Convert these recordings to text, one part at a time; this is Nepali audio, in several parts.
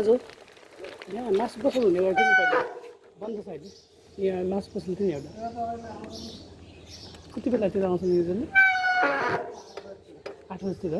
दाजु यहाँ मासु पसल हुने गर्थ्यो नि पहिला बन्द छ अहिले यहाँ मासु पसल थियो नि एउटा कति बेलातिर आउँछ न्युजले आठ बजीतिर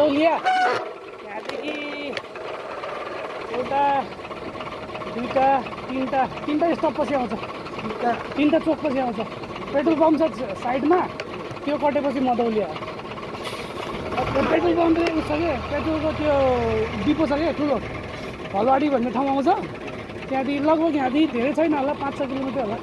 अदौलिया त्यहाँदेखि एउटा दुईवटा तिनवटा तिनवटा स्टप पछि आउँछ। तिनवटा। चोक पछि आउँछ। पेट्रोल पम्प छ साइडमा त्यो कटेपछि मदौलिया पेट्रोल पम्प चाहिँ उस छ क्या पेट्रोलको त्यो डिपो छ क्या ठुलो। हलवाडी भन्ने ठाउँ आउँछ। त्यहाँदेखि लगभग यहाँदेखि धेरै छैन होला पाँच छ किलोमिटर होला।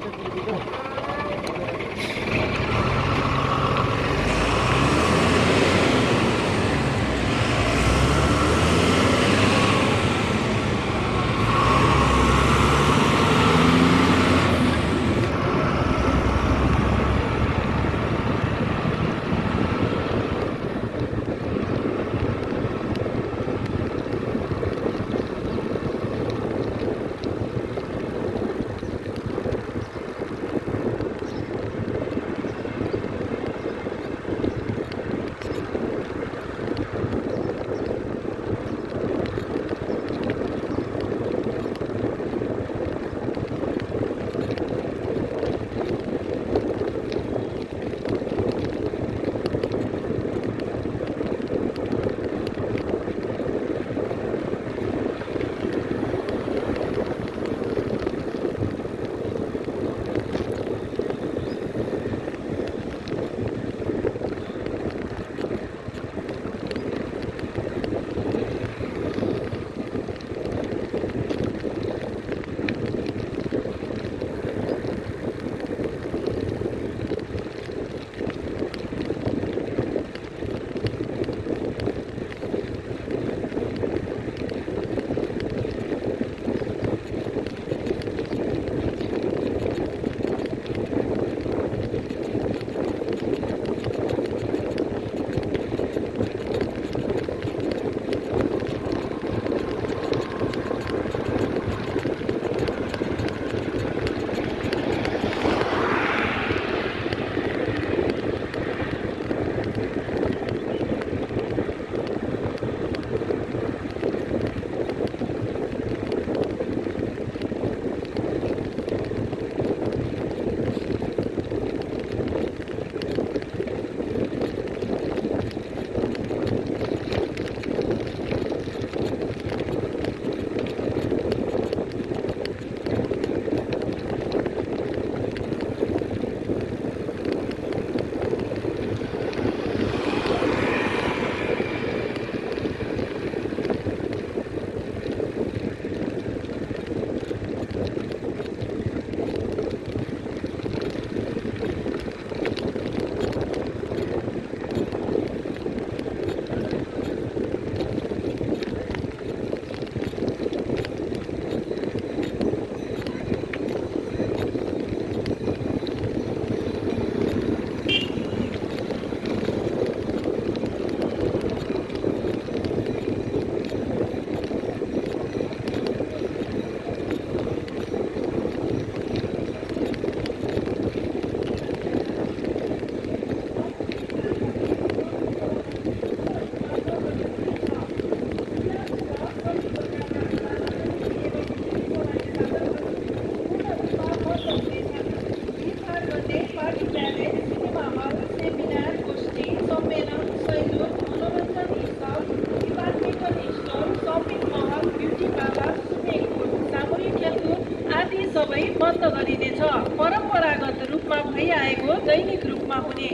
गरिनेछ परम्परागत रूपमा भइआएको दैनिक रूपमा हुने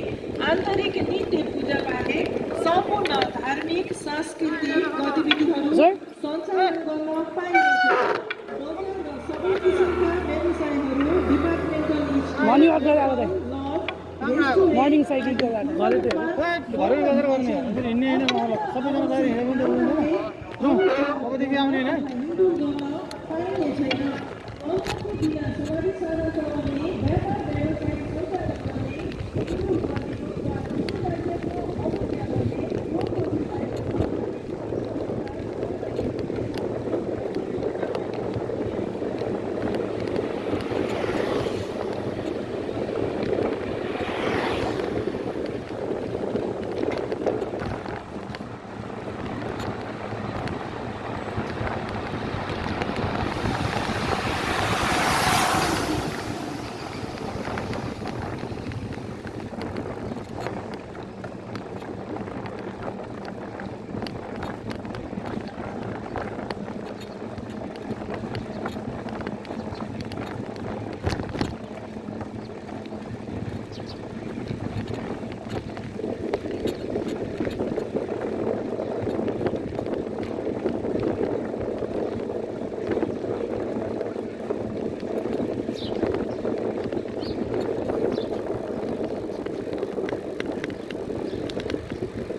आन्तरिक नित्य पूजा बाहेक सम्पूर्ण धार्मिक सांस्कृतिक गतिविधिहरू? सञ्चालन गर्न पाइनेछ। सबै किसिमका व्यवसायहरू डिपार्टमेन्टल मर्निङ वाक